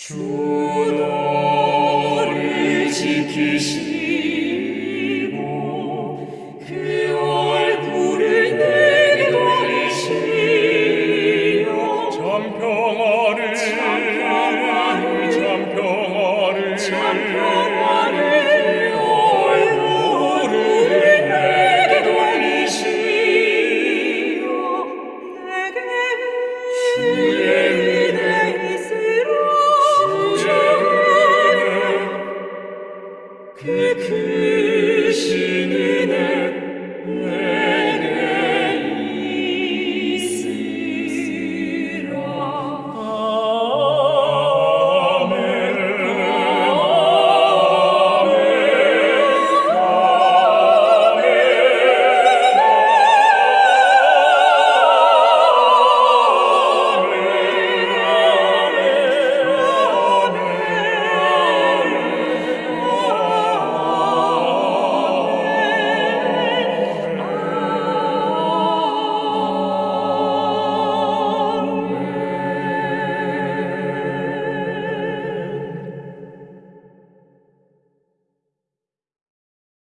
주 너를 지키시고 그 얼굴을 내게 돌리시며 참 평화를 참 평화를 참 평화를 참 평화를 얼굴을 내게 돌리시며 내게 주의 그 크신 그